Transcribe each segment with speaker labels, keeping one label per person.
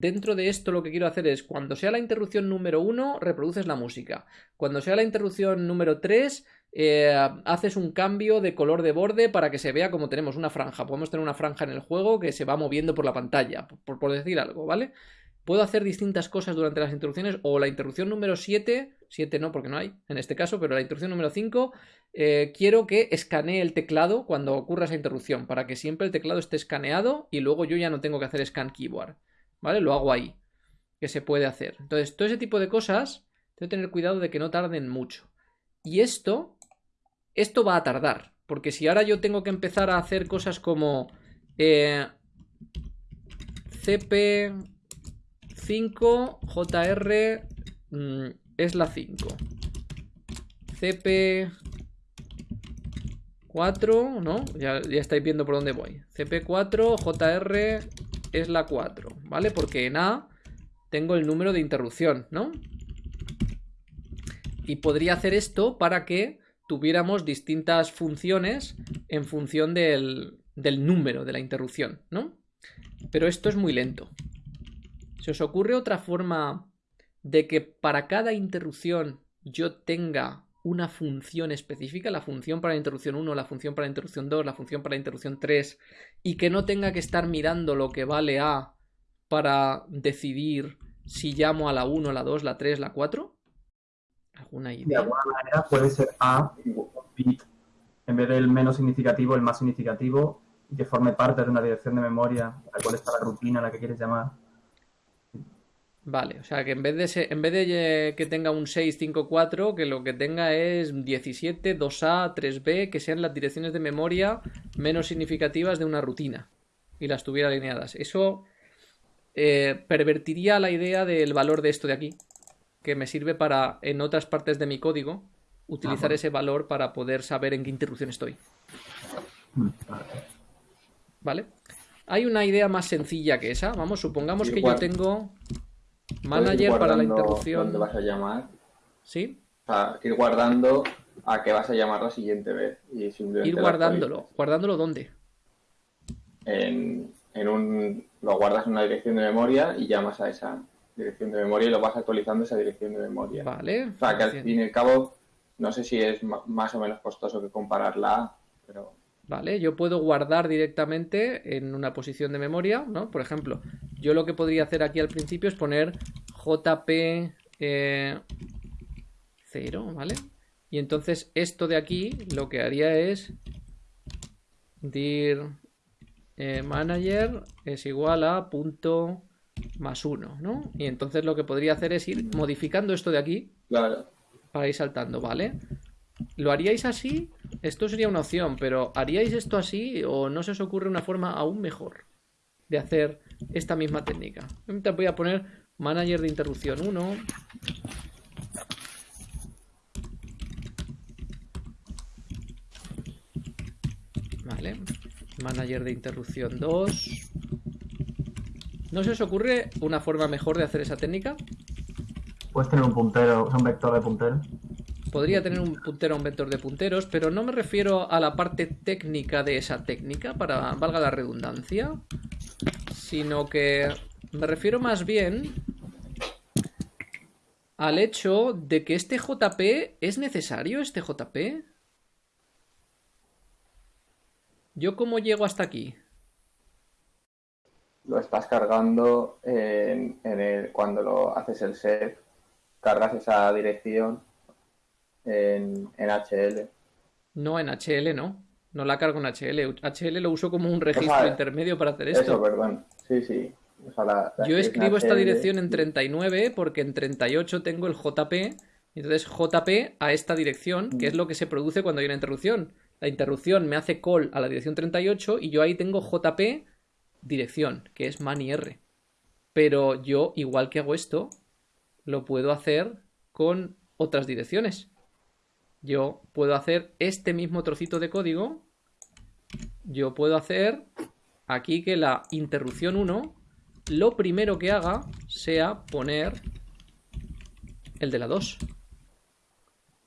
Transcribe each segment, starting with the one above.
Speaker 1: dentro de esto lo que quiero hacer es, cuando sea la interrupción número 1, reproduces la música. Cuando sea la interrupción número 3, eh, haces un cambio de color de borde para que se vea como tenemos una franja. Podemos tener una franja en el juego que se va moviendo por la pantalla, por, decir algo, ¿vale? Puedo hacer distintas cosas durante las interrupciones o la interrupción número 7, 7 no porque no hay en este caso, pero la interrupción número 5 eh, quiero que escanee el teclado cuando ocurra esa interrupción para que siempre el teclado esté escaneado y luego yo ya no tengo que hacer scan keyboard, ¿vale? Lo hago ahí, que se puede hacer. Entonces, todo ese tipo de cosas, tengo que tener cuidado de que no tarden mucho. Y esto esto va a tardar, porque si ahora yo tengo que empezar a hacer cosas como eh, CP5 JR mm, es la 5 CP4, ¿no? Ya, ya estáis viendo por dónde voy. CP4 JR es la 4, ¿vale? Porque en A tengo el número de interrupción, ¿no? Y podría hacer esto para que tuviéramos distintas funciones en función del, número de la interrupción, ¿no? Pero esto es muy lento. ¿Se os ocurre otra forma de que para cada interrupción yo tenga una función específica, la función para la interrupción 1, la función para la interrupción 2, la función para la interrupción 3, y que no tenga que estar mirando lo que vale A para decidir si llamo a la 1, la 2, la 3, la 4?
Speaker 2: De alguna manera puede ser A, bit, en vez del menos significativo, el más significativo, que forme parte de una dirección de memoria, la cual está la rutina, la que quieres llamar.
Speaker 1: Vale, o sea que en vez de en vez de que tenga un 654, que lo que tenga es 17, 2A, 3B, que sean las direcciones de memoria menos significativas de una rutina y las tuviera alineadas. Eso eh, pervertiría la idea del valor de esto de aquí, que me sirve para, en otras partes de mi código, utilizar ese valor para poder saber en qué interrupción estoy. ¿Vale? Hay una idea más sencilla que esa. Vamos, supongamos que yo tengo manager para la interrupción.
Speaker 3: ¿Dónde vas a llamar?
Speaker 1: ¿Sí?
Speaker 3: O sea, ir guardando a qué vas a llamar la siguiente vez. Y
Speaker 1: ir guardándolo. ¿Guardándolo dónde?
Speaker 3: En, en un. Lo guardas en una dirección de memoria y llamas a esa dirección de memoria y lo vas actualizando esa dirección de memoria.
Speaker 1: Vale.
Speaker 3: O sea, que al fin y al cabo, no sé si es más o menos costoso que compararla, pero...
Speaker 1: Vale, yo puedo guardar directamente en una posición de memoria, ¿no? Por ejemplo, yo lo que podría hacer aquí al principio es poner JP 0, eh, ¿vale? Y entonces esto de aquí lo que haría es dir eh, manager es igual a punto más uno, ¿no? Y entonces lo que podría hacer es ir modificando esto de aquí para ir saltando, ¿vale? ¿Lo haríais así? Esto sería una opción, pero ¿haríais esto así o no se os ocurre una forma aún mejor de hacer esta misma técnica? Te voy a poner manager de interrupción 1. Vale. Manager de interrupción 2. ¿No se os ocurre una forma mejor de hacer esa técnica?
Speaker 2: Puedes tener un puntero, un vector de punteros.
Speaker 1: Podría tener un puntero o un vector de punteros, pero no me refiero a la parte técnica de esa técnica, para valga la redundancia, sino que me refiero más bien al hecho de que este JP es necesario, este JP. ¿Yo cómo llego hasta aquí?
Speaker 3: lo estás cargando en, el, cuando lo haces el set, cargas esa dirección en, HL.
Speaker 1: No, en HL no. No la cargo en HL. HL lo uso como un registro intermedio para hacer esto.
Speaker 3: Eso, perdón. Sí, sí.
Speaker 1: Yo escribo esta dirección en 39 porque en 38 tengo el JP. Entonces JP a esta dirección, que es lo que se produce cuando hay una interrupción. La interrupción me hace call a la dirección 38 y yo ahí tengo JP dirección, que es mani r. Pero yo, igual que hago esto, lo puedo hacer con otras direcciones. Yo puedo hacer este mismo trocito de código. Yo puedo hacer aquí que la interrupción 1, lo primero que haga sea poner el de la 2.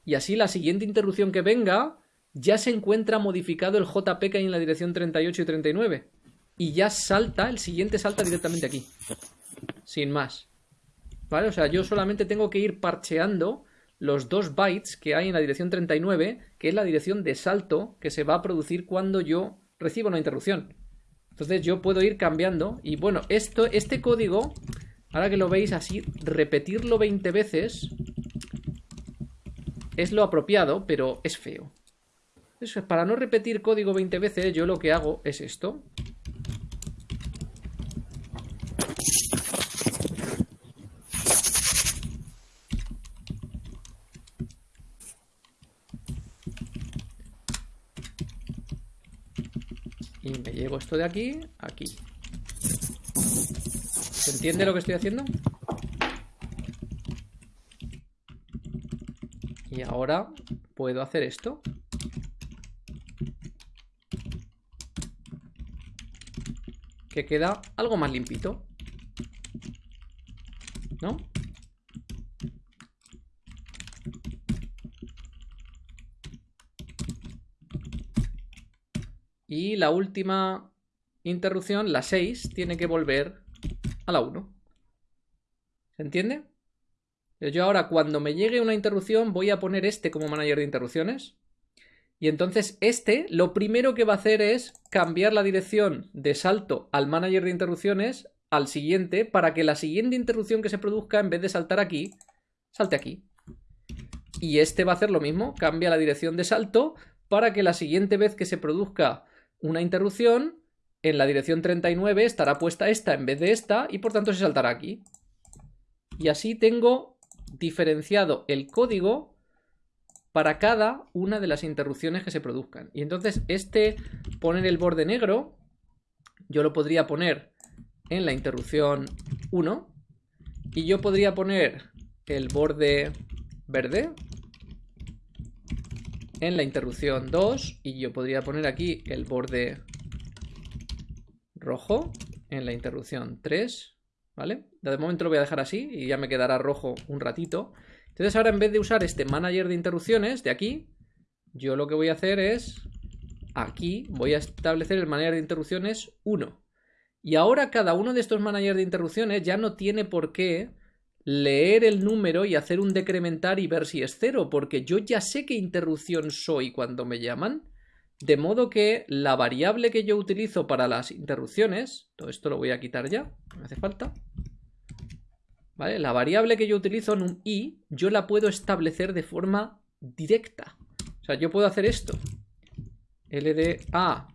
Speaker 1: Y así la siguiente interrupción que venga ya se encuentra modificado el JP que hay en la dirección 38 y 39 y ya salta, el siguiente salta directamente aquí. sin más. ¿Vale? O sea, yo solamente tengo que ir parcheando los dos bytes que hay en la dirección 39, que es la dirección de salto que se va a producir cuando yo recibo una interrupción. Entonces yo puedo ir cambiando y bueno, esto, este código, ahora que lo veis así, repetirlo 20 veces es lo apropiado, pero es feo. Para no repetir código 20 veces, yo lo que hago es esto. Y me llevo de aquí, aquí. ¿Se entiende lo que estoy haciendo? Y ahora puedo hacer esto. Que queda algo más limpito. ¿No? Y la última interrupción, la 6, tiene que volver a la 1. ¿Se entiende? Yo ahora cuando me llegue una interrupción voy a poner este como manager de interrupciones. Y entonces este lo primero que va a hacer es cambiar la dirección de salto al manager de interrupciones al siguiente para que la siguiente interrupción que se produzca en vez de saltar aquí, salte aquí. Y este va a hacer lo mismo, cambia la dirección de salto para que la siguiente vez que se produzca una interrupción, en la dirección 39 estará puesta esta en vez de esta y por tanto se saltará aquí. Y así tengo diferenciado el código para cada una de las interrupciones que se produzcan. Y entonces este poner el borde negro, yo lo podría poner en la interrupción 1 y yo podría poner el borde verde en la interrupción 2 y yo podría poner aquí el borde rojo en la interrupción 3 ¿vale? De momento lo voy a dejar así y ya me quedará rojo un ratito. Entonces ahora en vez de usar este manager de interrupciones de aquí, yo lo que voy a hacer es, aquí voy a establecer el manager de interrupciones 1. Y ahora cada uno de estos managers de interrupciones ya no tiene por qué leer el número y hacer un decrementar y ver si es cero, porque yo ya sé qué interrupción soy cuando me llaman. De modo que la variable que yo utilizo para las interrupciones, todo esto lo voy a quitar ya, no me hace falta. ¿Vale? La variable que yo utilizo en un i, yo la puedo establecer de forma directa. O sea, yo puedo hacer esto. LDA,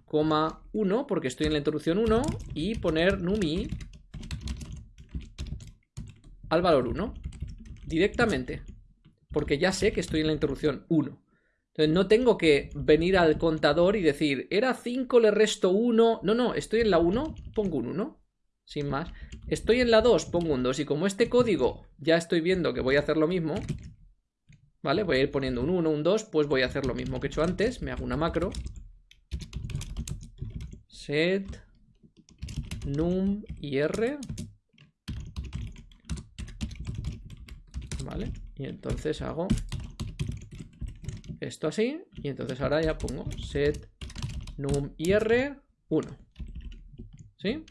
Speaker 1: 1, porque estoy en la interrupción 1, y poner numi al valor 1. Directamente. Porque ya sé que estoy en la interrupción 1. Entonces no tengo que venir al contador y decir, era 5, le resto 1. No, no, estoy en la 1, pongo un 1. Sin más. Estoy en la 2, pongo un 2. Y como este código ya estoy viendo que voy a hacer lo mismo, ¿vale? Voy a ir poniendo un 1, un 2, pues voy a hacer lo mismo que he hecho antes. Me hago una macro. Set num ir. ¿Vale? Y entonces hago esto así y entonces ahora ya pongo set num ir 1 ¿sí?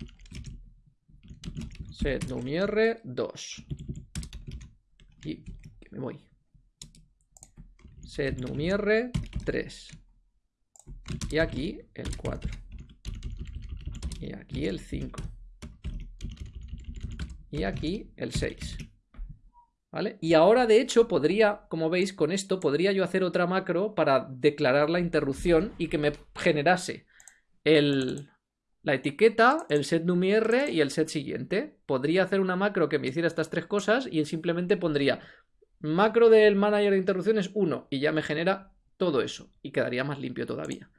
Speaker 1: set num ir 2 y me voy. Set num ir 3 y aquí el 4 y aquí el 5 y aquí el 6 y ahora, de hecho, podría, como veis, con esto, podría yo hacer otra macro para declarar la interrupción y que me generase el, la etiqueta, el set numir y el set siguiente. Podría hacer una macro que me hiciera estas tres cosas y simplemente pondría macro del manager de interrupciones 1 y ya me genera todo eso y quedaría más limpio todavía.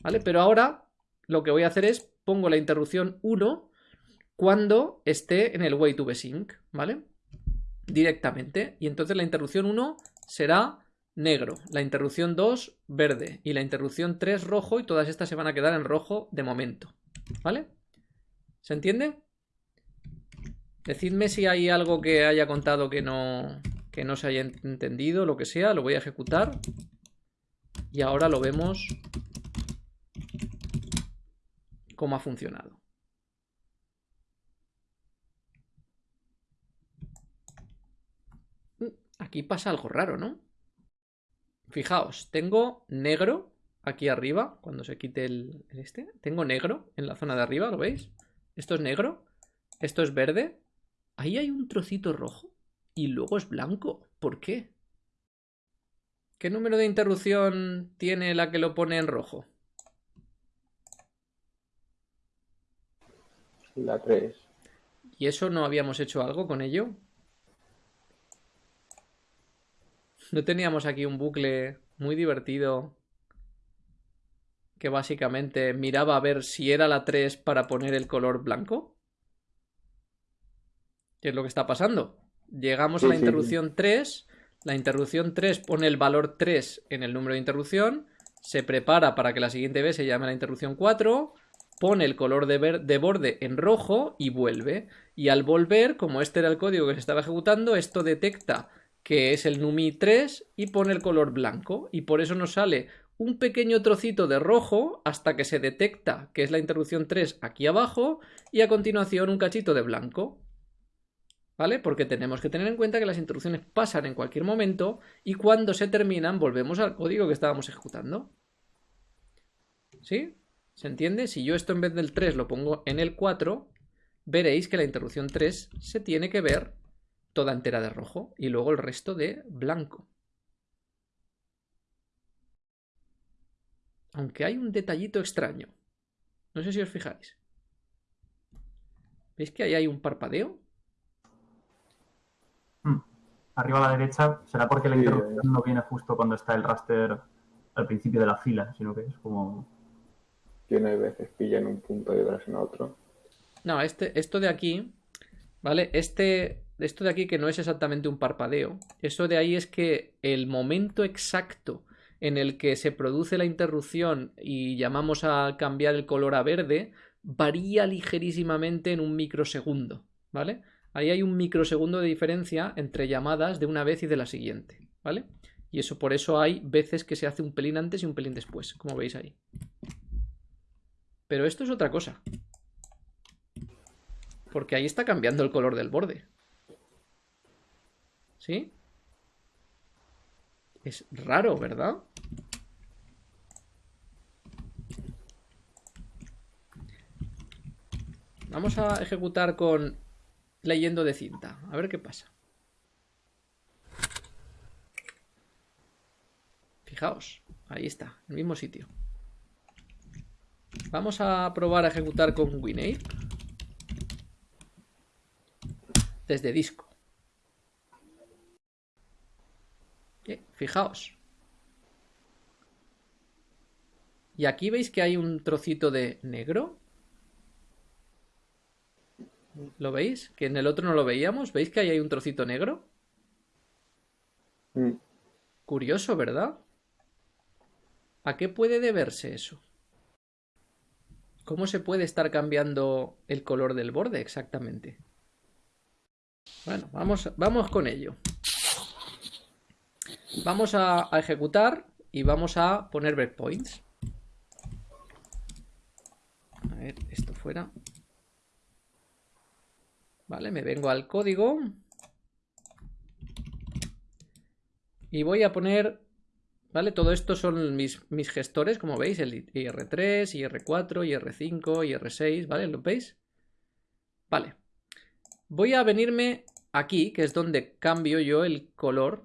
Speaker 1: ¿Vale? Pero ahora lo que voy a hacer es pongo la interrupción 1 cuando esté en el way to ¿vale? Directamente. Y entonces la interrupción 1 será negro, la interrupción 2 verde y la interrupción 3 rojo y todas estas se van a quedar en rojo de momento. ¿Vale? ¿Se entiende? Decidme si hay algo que haya contado que no, que no se haya entendido, lo que sea, lo voy a ejecutar. Y ahora lo vemos cómo ha funcionado. Aquí pasa algo raro, ¿no? Fijaos, tengo negro aquí arriba, cuando se quite el, este. Tengo negro en la zona de arriba, ¿lo veis? Esto es negro, esto es verde. Ahí hay un trocito rojo y luego es blanco. ¿Por qué? ¿Qué número de interrupción tiene la que lo pone en rojo?
Speaker 3: La 3.
Speaker 1: ¿Y eso no habíamos hecho algo con ello? ¿No teníamos aquí un bucle muy divertido que básicamente miraba a ver si era la 3 para poner el color blanco? ¿Qué es lo que está pasando? Llegamos a la interrupción 3, la interrupción 3 pone el valor 3 en el número de interrupción, se prepara para que la siguiente vez se llame la interrupción 4, pone el color de, de, borde en rojo y vuelve. Y al volver, como este era el código que se estaba ejecutando, esto detecta que es el NUMI 3 y pone el color blanco. Y por eso nos sale un pequeño trocito de rojo hasta que se detecta que es la interrupción 3 aquí abajo y a continuación un cachito de blanco. ¿Vale? Porque tenemos que tener en cuenta que las interrupciones pasan en cualquier momento y cuando se terminan volvemos al código que estábamos ejecutando. ¿Sí? ¿Se entiende? Si yo esto en vez del 3 lo pongo en el 4, veréis que la interrupción 3 se tiene que ver toda entera de rojo y luego el resto de blanco. Aunque hay un detallito extraño. No sé si os fijáis. ¿Veis que ahí hay un parpadeo?
Speaker 2: Hmm. Arriba a la derecha será porque la interrupción no viene justo cuando está el raster al principio de la fila, sino que es como...
Speaker 3: Tiene veces pilla en un punto y otras en otro.
Speaker 1: No, este, esto de aquí, ¿vale? Este, esto de aquí que no es exactamente un parpadeo. Eso de ahí es que el momento exacto en el que se produce la interrupción y llamamos a cambiar el color a verde varía ligerísimamente en un microsegundo, ¿vale? Ahí hay un microsegundo de diferencia entre llamadas de una vez y de la siguiente, ¿vale? Y eso por eso hay veces que se hace un pelín antes y un pelín después, como veis ahí. Pero esto es otra cosa. Porque ahí está cambiando el color del borde. ¿Sí? Es raro, ¿verdad? Vamos a ejecutar con leyendo de cinta. A ver qué pasa. Fijaos, ahí está, el mismo sitio. Vamos a probar a ejecutar con WinApe. Desde disco. Fijaos. Y aquí veis que hay un trocito de negro. ¿Lo veis? Que en el otro no lo veíamos. ¿Veis que ahí hay un trocito negro?
Speaker 3: Mm.
Speaker 1: Curioso, ¿verdad? ¿A qué puede deberse eso? ¿Cómo se puede estar cambiando el color del borde exactamente? Bueno, vamos, vamos con ello. Vamos a, ejecutar y vamos a poner breakpoints. A ver, esto fuera. Vale, me vengo al código. Y voy a poner ¿Vale? Todo esto son mis, mis gestores, como veis, el IR3, IR4, IR5, IR6, ¿vale? ¿Lo veis? Vale. Voy a venirme aquí, que es donde cambio yo el color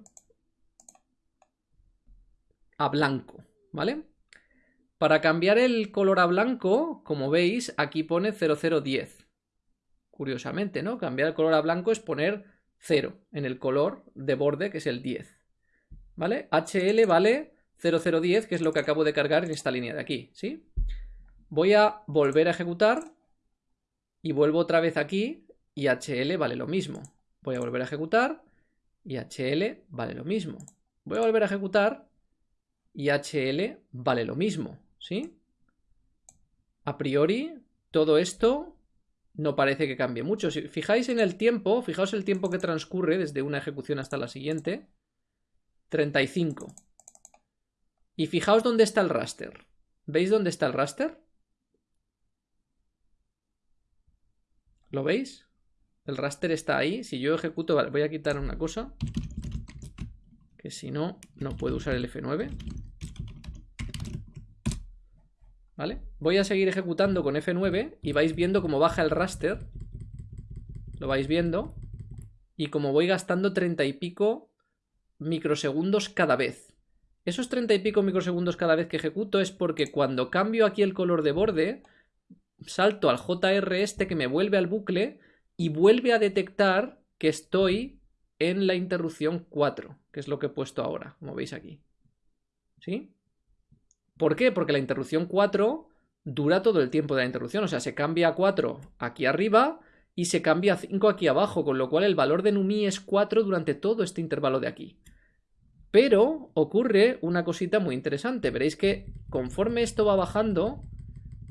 Speaker 1: a blanco, ¿vale? Para cambiar el color a blanco, como veis, aquí pone 0010. Curiosamente, ¿no? Cambiar el color a blanco es poner 0 en el color de borde, que es el 10. ¿vale? HL vale 0010, que es lo que acabo de cargar en esta línea de aquí, ¿sí? Voy a volver a ejecutar y vuelvo otra vez aquí y HL vale lo mismo. Voy a volver a ejecutar y HL vale lo mismo. Voy a volver a ejecutar y HL vale lo mismo, ¿sí? A priori, todo esto no parece que cambie mucho. Si fijáis en el tiempo, fijaos el tiempo que transcurre desde una ejecución hasta la siguiente, 35. Y fijaos dónde está el raster. ¿Veis dónde está el raster? ¿Lo veis? El raster está ahí. Si yo ejecuto... Voy a quitar una cosa. Que si no, no puedo usar el F9. ¿Vale? Voy a seguir ejecutando con F9 y vais viendo cómo baja el raster. Lo vais viendo. Y como voy gastando 30 y pico microsegundos cada vez. Esos 30 y pico microsegundos cada vez que ejecuto es porque cuando cambio aquí el color de borde, salto al JR este que me vuelve al bucle y vuelve a detectar que estoy en la interrupción 4, que es lo que he puesto ahora, como veis aquí. ¿Sí? ¿Por qué? Porque la interrupción 4 dura todo el tiempo de la interrupción, o sea, se cambia a 4 aquí arriba y se cambia a 5 aquí abajo, con lo cual el valor de Numi es 4 durante todo este intervalo de aquí. Pero ocurre una cosita muy interesante, veréis que conforme esto va bajando,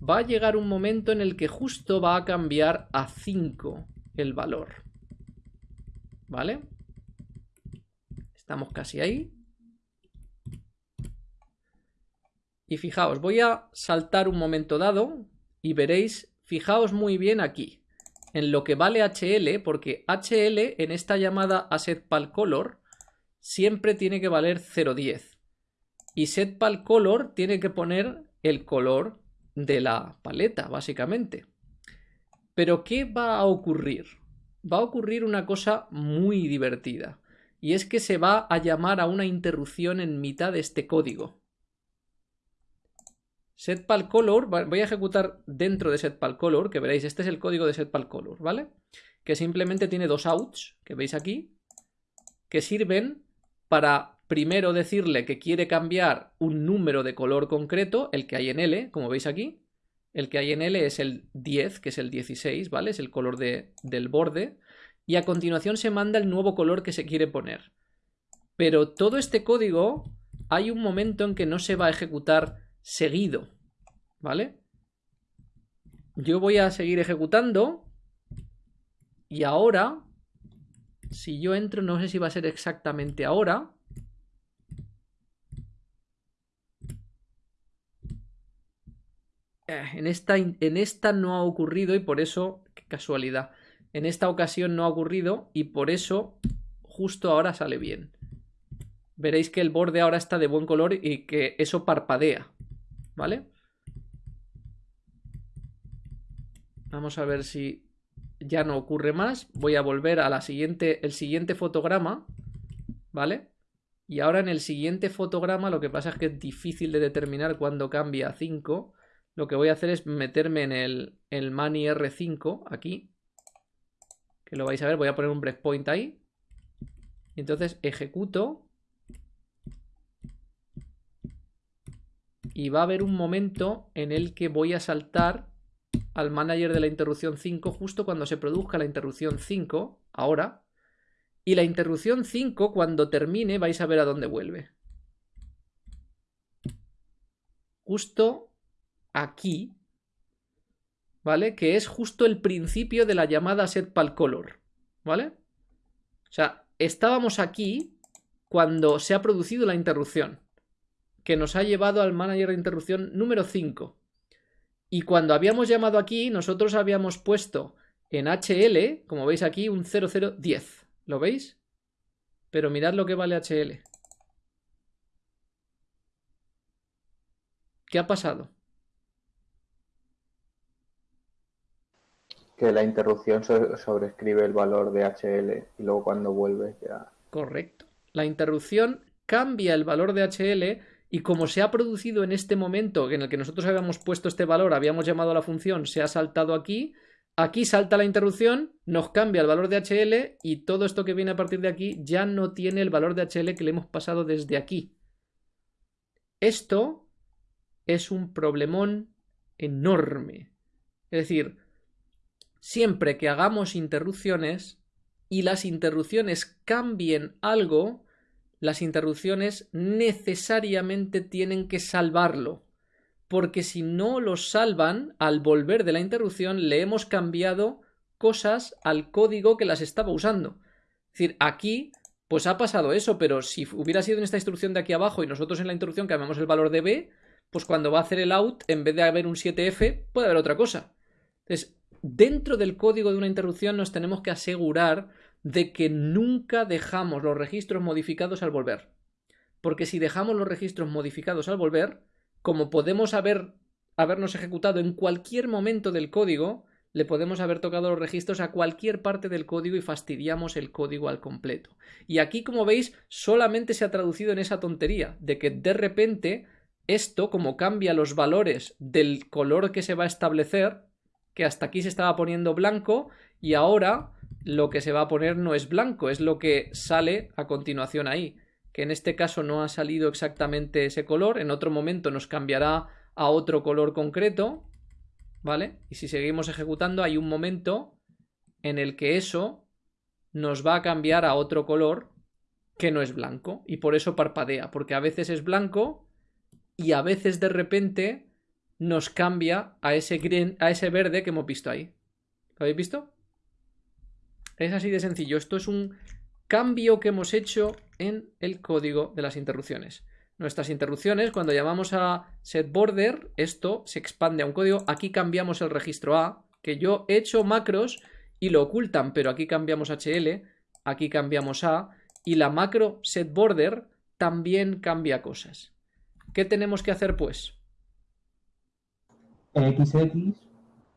Speaker 1: va a llegar un momento en el que justo va a cambiar a 5 el valor. ¿Vale? Estamos casi ahí. Y fijaos, voy a saltar un momento dado y veréis, fijaos muy bien aquí, en lo que vale HL, porque HL en esta llamada aSetPalColor siempre tiene que valer 0.10. Y setPalColor tiene que poner el color de la paleta, básicamente. Pero ¿qué va a ocurrir? Va a ocurrir una cosa muy divertida. Y es que se va a llamar a una interrupción en mitad de este código setPalColor, voy a ejecutar dentro de setPalColor, que veréis, este es el código de setPalColor, ¿vale? Que simplemente tiene dos outs, que veis aquí, que sirven para primero decirle que quiere cambiar un número de color concreto, el que hay en L, como veis aquí. El que hay en L es el 10, que es el 16, ¿vale? Es el color de, del borde. Y a continuación se manda el nuevo color que se quiere poner. Pero todo este código, hay un momento en que no se va a ejecutar seguido, ¿vale? Yo voy a seguir ejecutando y ahora, si yo entro, no sé si va a ser exactamente ahora. Eh, en esta, en esta no ha ocurrido y por eso, qué casualidad, en esta ocasión no ha ocurrido y por eso justo ahora sale bien. Veréis que el borde ahora está de buen color y que eso parpadea. ¿vale? Vamos a ver si ya no ocurre más. Voy a volver a la siguiente, el siguiente fotograma, ¿vale? Y ahora en el siguiente fotograma lo que pasa es que es difícil de determinar cuando cambia a 5. Lo que voy a hacer es meterme en el, el Mani R5 aquí. Que lo vais a ver, voy a poner un breakpoint ahí. Entonces ejecuto y va a haber un momento en el que voy a saltar al manager de la interrupción 5 justo cuando se produzca la interrupción 5, ahora, y la interrupción 5 cuando termine vais a ver a dónde vuelve. Justo aquí, ¿vale? Que es justo el principio de la llamada setPalColor, ¿vale? O sea, estábamos aquí cuando se ha producido la interrupción que nos ha llevado al manager de interrupción número 5. Y cuando habíamos llamado aquí, nosotros habíamos puesto en HL, como veis aquí, un 0010. ¿Lo veis? Pero mirad lo que vale HL. ¿Qué ha pasado?
Speaker 3: Que la interrupción sobrescribe el valor de HL y luego cuando vuelve ya...
Speaker 1: Correcto. La interrupción cambia el valor de HL y como se ha producido en este momento en el que nosotros habíamos puesto este valor, habíamos llamado a la función, se ha saltado aquí, aquí salta la interrupción, nos cambia el valor de HL y todo esto que viene a partir de aquí ya no tiene el valor de HL que le hemos pasado desde aquí. Esto es un problemón enorme. Es decir, siempre que hagamos interrupciones y las interrupciones cambien algo, las interrupciones necesariamente tienen que salvarlo, porque si no lo salvan, al volver de la interrupción le hemos cambiado cosas al código que las estaba usando. Es decir, aquí pues ha pasado eso, pero si hubiera sido en esta instrucción de aquí abajo y nosotros en la interrupción cambiamos el valor de b, pues cuando va a hacer el out, en vez de haber un 7f, puede haber otra cosa. Entonces, dentro del código de una interrupción nos tenemos que asegurar de que nunca dejamos los registros modificados al volver. Porque si dejamos los registros modificados al volver, como podemos haber, habernos ejecutado en cualquier momento del código, le podemos haber tocado los registros a cualquier parte del código y fastidiamos el código al completo. Y aquí, como veis, solamente se ha traducido en esa tontería de que de repente esto, como cambia los valores del color que se va a establecer, que hasta aquí se estaba poniendo blanco y ahora lo que se va a poner no es blanco, es lo que sale a continuación ahí, que en este caso no ha salido exactamente ese color, en otro momento nos cambiará a otro color concreto, ¿vale? Y si seguimos ejecutando hay un momento en el que eso nos va a cambiar a otro color que no es blanco y por eso parpadea, porque a veces es blanco y a veces de repente nos cambia a ese, a ese verde que hemos visto ahí. ¿Lo habéis visto? Es así de sencillo. Esto es un cambio que hemos hecho en el código de las interrupciones. Nuestras interrupciones, cuando llamamos a setBorder, esto se expande a un código. Aquí cambiamos el registro A, que yo he hecho macros y lo ocultan, pero aquí cambiamos HL, aquí cambiamos A, y la macro setBorder también cambia cosas. ¿Qué tenemos que hacer, pues?
Speaker 2: XX.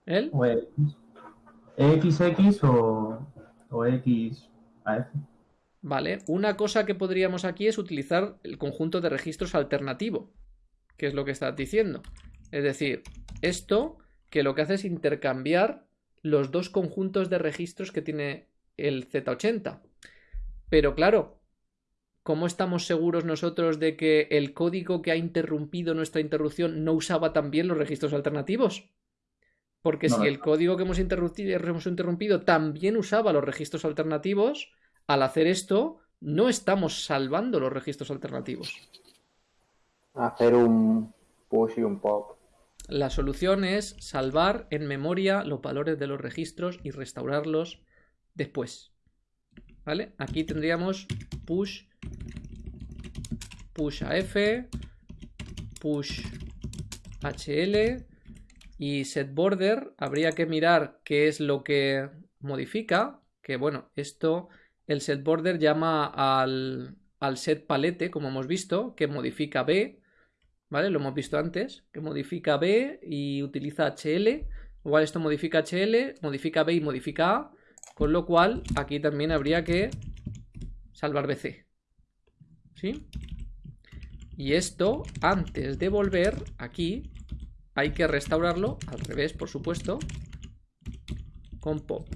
Speaker 1: ¿El?
Speaker 2: O X. XX o, o XAF.
Speaker 1: Vale, una cosa que podríamos aquí es utilizar el conjunto de registros alternativo, que es lo que estás diciendo. Es decir, esto que lo que hace es intercambiar los dos conjuntos de registros que tiene el Z80. Pero claro, ¿cómo estamos seguros nosotros de que el código que ha interrumpido nuestra interrupción no usaba también los registros alternativos? Porque si el código que hemos interrumpido también usaba los registros alternativos, al hacer esto, no estamos salvando los registros alternativos.
Speaker 3: Hacer un push y un pop.
Speaker 1: La solución es salvar en memoria los valores de los registros y restaurarlos después. ¿Vale? Aquí tendríamos push, push AF, push HL y set border. Habría que mirar qué es lo que modifica. Que bueno, esto el set border llama al, al set palete, como hemos visto, que modifica B, ¿vale? Lo hemos visto antes, que modifica B y utiliza HL. Igual esto modifica HL, modifica B y modifica A, con lo cual aquí también habría que salvar BC. ¿Sí? Y esto, antes de volver aquí, hay que restaurarlo al revés, por supuesto, con pop.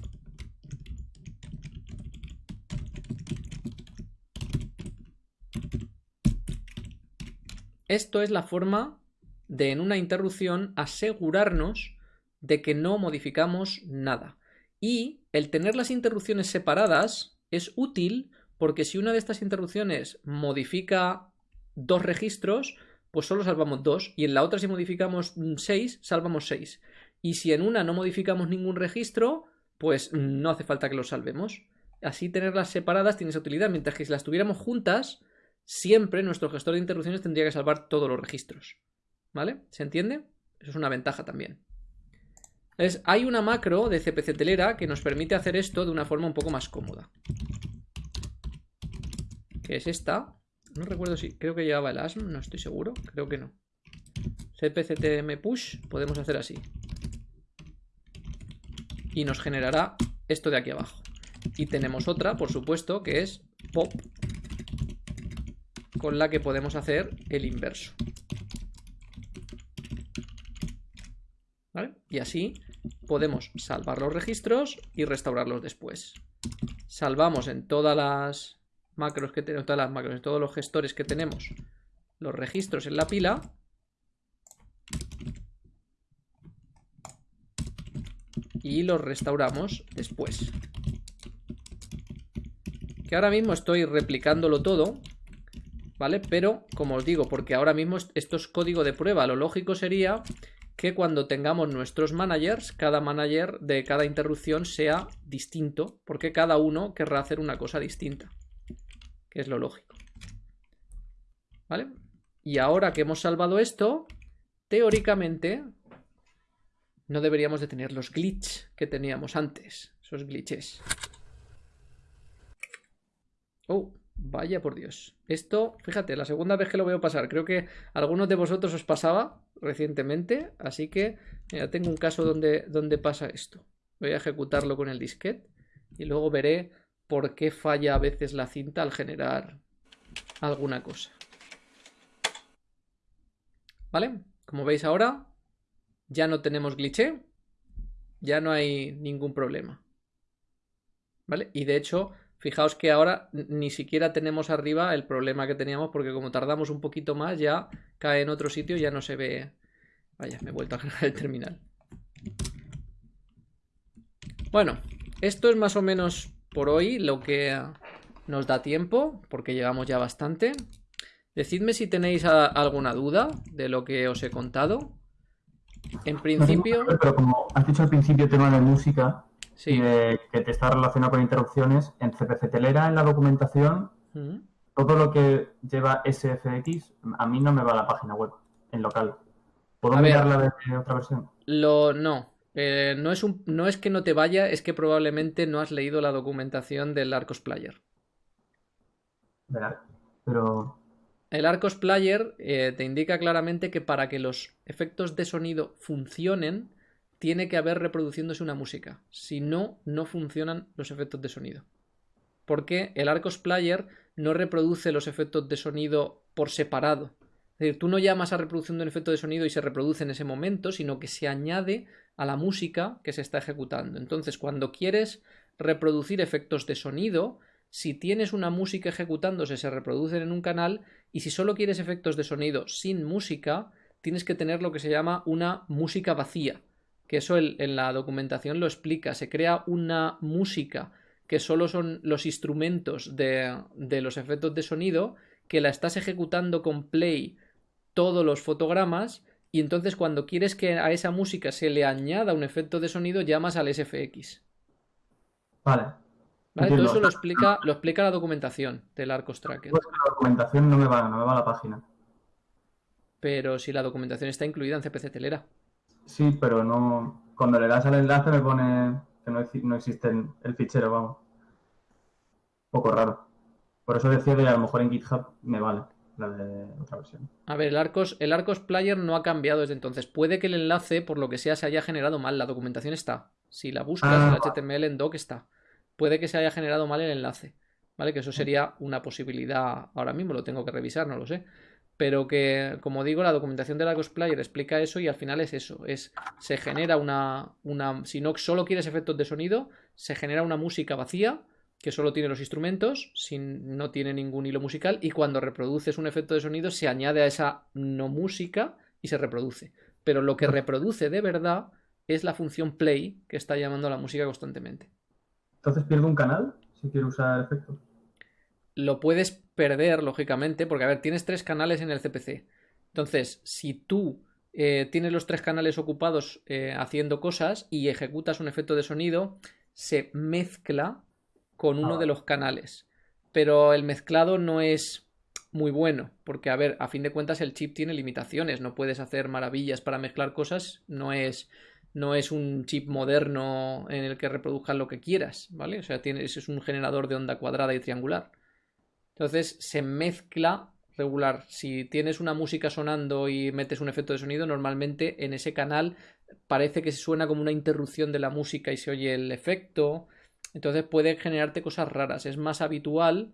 Speaker 1: Esto es la forma de en una interrupción asegurarnos de que no modificamos nada. Y el tener las interrupciones separadas es útil porque si una de estas interrupciones modifica dos registros, pues solo salvamos dos. Y en la otra si modificamos seis, salvamos seis. Y si en una no modificamos ningún registro, pues no hace falta que lo salvemos. Así tenerlas separadas tiene esa utilidad, mientras que si las tuviéramos juntas, siempre nuestro gestor de interrupciones tendría que salvar todos los registros. ¿Vale? ¿Se entiende? Eso es una ventaja también. Entonces, hay una macro de CPC telera que nos permite hacer esto de una forma un poco más cómoda. Que es esta. No recuerdo si... Creo que llevaba el ASM, no estoy seguro. Creo que no. CPCTM push, podemos hacer así. Y nos generará esto de aquí abajo. Y tenemos otra, por supuesto, que es pop con la que podemos hacer el inverso. Y así podemos salvar los registros y restaurarlos después. Salvamos en todas las macros que tenemos, todas las macros, todos los gestores que tenemos, los registros en la pila. Y los restauramos después. Que ahora mismo estoy replicándolo todo ¿vale? Pero, como os digo, porque ahora mismo esto es código de prueba, lo lógico sería que cuando tengamos nuestros managers, cada manager de cada interrupción sea distinto, porque cada uno querrá hacer una cosa distinta, es lo lógico. ¿Vale? Y ahora que hemos salvado esto, teóricamente no deberíamos de tener los glitches que teníamos antes, esos glitches. Oh, Vaya por Dios. Esto, fíjate, la segunda vez que lo veo pasar. Creo que a algunos de vosotros os pasaba recientemente. Así que ya tengo un caso donde, donde pasa esto. Voy a ejecutarlo con el disquete. Y luego veré por qué falla a veces la cinta al generar alguna cosa. ¿Vale? Como veis ahora, ya no tenemos glitch. Ya no hay ningún problema. ¿Vale? Y de hecho, Fijaos que ahora ni siquiera tenemos arriba el problema que teníamos porque como tardamos un poquito más ya cae en otro sitio ya no se ve... Vaya, me he vuelto a cargar el terminal. Bueno, esto es más o menos por hoy lo que nos da tiempo porque llegamos ya bastante. Decidme si tenéis alguna duda de lo que os he contado. En principio...
Speaker 2: Pero como has dicho al principio tema de música, sí. que te está relacionado con interrupciones. En CPC Telera, en la documentación, todo lo que lleva SFX, a mí no me va a la página web, en local. ¿Puedo mirarla de otra versión?
Speaker 1: Lo, no. Eh, no, es un, no es que no te vaya, es que probablemente no has leído la documentación del Arcos Player.
Speaker 2: Pero.
Speaker 1: El Arcos Player eh, te indica claramente que para que los efectos de sonido funcionen, tiene que haber reproduciéndose una música. Si no, no funcionan los efectos de sonido. Porque el Arcos Player no reproduce los efectos de sonido por separado. Es decir, tú no llamas a reproducción de un efecto de sonido y se reproduce en ese momento, sino que se añade a la música que se está ejecutando. Entonces, cuando quieres reproducir efectos de sonido, si tienes una música ejecutándose, se reproducen en un canal, y si solo quieres efectos de sonido sin música, tienes que tener lo que se llama una música vacía que eso en la documentación lo explica. Se crea una música que solo son los instrumentos de, de los efectos de sonido, que la estás ejecutando con play todos los fotogramas y entonces cuando quieres que a esa música se le añada un efecto de sonido llamas al SFX.
Speaker 2: Vale.
Speaker 1: ¿Vale? Todo eso lo explica, lo explica la documentación del Arcos Tracker.
Speaker 2: Pues la documentación no me va, no me va a la página.
Speaker 1: Pero si la documentación está incluida en CPC Telera.
Speaker 2: Sí, pero no. Cuando le das al enlace me pone que no, no existe el fichero, vamos. Un poco raro. Por eso decía que a lo mejor en GitHub me vale la de otra versión.
Speaker 1: A ver, el Arcos, el Arcos Player no ha cambiado desde entonces. Puede que el enlace, por lo que sea, se haya generado mal. La documentación está. Si la buscas, en el HTML en doc está. Puede que se haya generado mal el enlace. ¿Vale? Que eso sería una posibilidad ahora mismo, lo tengo que revisar, no lo sé pero que, como digo, la documentación de la Player explica eso y al final es eso, es se genera una, una, si no solo quieres efectos de sonido, se genera una música vacía que solo tiene los instrumentos, sin, no tiene ningún hilo musical y cuando reproduces un efecto de sonido se añade a esa no música y se reproduce. Pero lo que reproduce de verdad es la función play que está llamando a la música constantemente.
Speaker 2: Entonces pierdo un canal si quiero usar efectos
Speaker 1: lo puedes perder, lógicamente, porque, a ver, tienes tres canales en el CPC. Entonces, si tú eh, tienes los tres canales ocupados eh, haciendo cosas y ejecutas un efecto de sonido, se mezcla con uno ah. de los canales. Pero el mezclado no es muy bueno, porque, a ver, a fin de cuentas el chip tiene limitaciones, no puedes hacer maravillas para mezclar cosas, no es no es un chip moderno en el que reproduzcas lo que quieras, ¿vale? O sea, tienes, es un generador de onda cuadrada y triangular. Entonces se mezcla regular. Si tienes una música sonando y metes un efecto de sonido, normalmente en ese canal parece que se suena como una interrupción de la música y se oye el efecto. Entonces puede generarte cosas raras. Es más habitual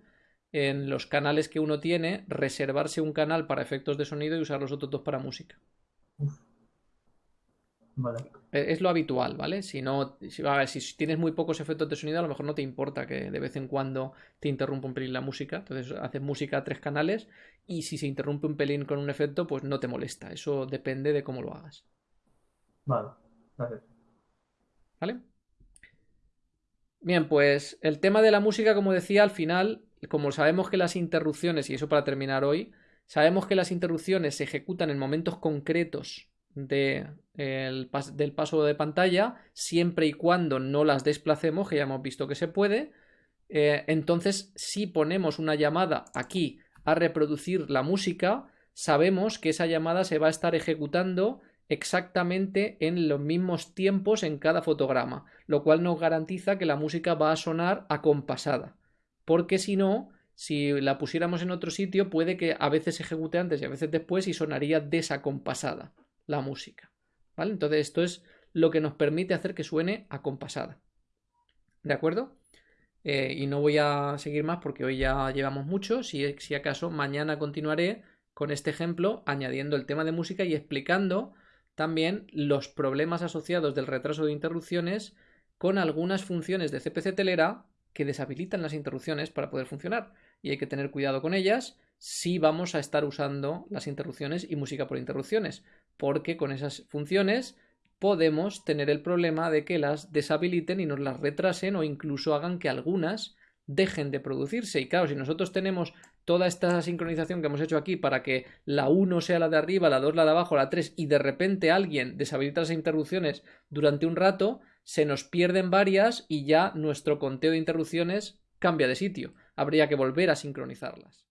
Speaker 1: en los canales que uno tiene reservarse un canal para efectos de sonido y usar los otros dos para música. E, es lo habitual, ¿vale? Si no, si, si, tienes muy pocos efectos de sonido, a lo mejor no te importa que de vez en cuando te interrumpa un pelín la música. Entonces haces música a tres canales y si se interrumpe un pelín con un efecto, pues no te molesta. Eso depende de cómo lo hagas.
Speaker 2: Vale, vale.
Speaker 1: ¿Vale? Bien, pues el tema de la música, como decía, al final, como sabemos que las interrupciones, y eso para terminar hoy, sabemos que las interrupciones se ejecutan en momentos concretos de, del paso de pantalla, siempre y cuando no las desplacemos, que ya hemos visto que se puede. Eh, entonces, si ponemos una llamada aquí a reproducir la música, sabemos que esa llamada se va a estar ejecutando exactamente en los mismos tiempos en cada fotograma, lo cual nos garantiza que la música va a sonar acompasada, porque si no, si la pusiéramos en otro sitio, puede que a veces se ejecute antes y a veces después y sonaría desacompasada la música. ¿Vale? Entonces esto es lo que nos permite hacer que suene acompasada. ¿De acuerdo? Eh, y no voy a seguir más porque hoy ya llevamos mucho. Si, si acaso, mañana continuaré con este ejemplo añadiendo el tema de música y explicando también los problemas asociados del retraso de interrupciones con algunas funciones de CPC telera que deshabilitan las interrupciones para poder funcionar. Y hay que tener cuidado con ellas si vamos a estar usando las interrupciones y música por interrupciones, porque con esas funciones podemos tener el problema de que las deshabiliten y nos las retrasen o incluso hagan que algunas dejen de producirse. Y claro, si nosotros tenemos toda esta sincronización que hemos hecho aquí para que la 1 sea la de arriba, la 2 la de abajo, la 3 y de repente alguien deshabilita las interrupciones durante un rato, se nos pierden varias y ya nuestro conteo de interrupciones cambia de sitio. Habría que volver a sincronizarlas.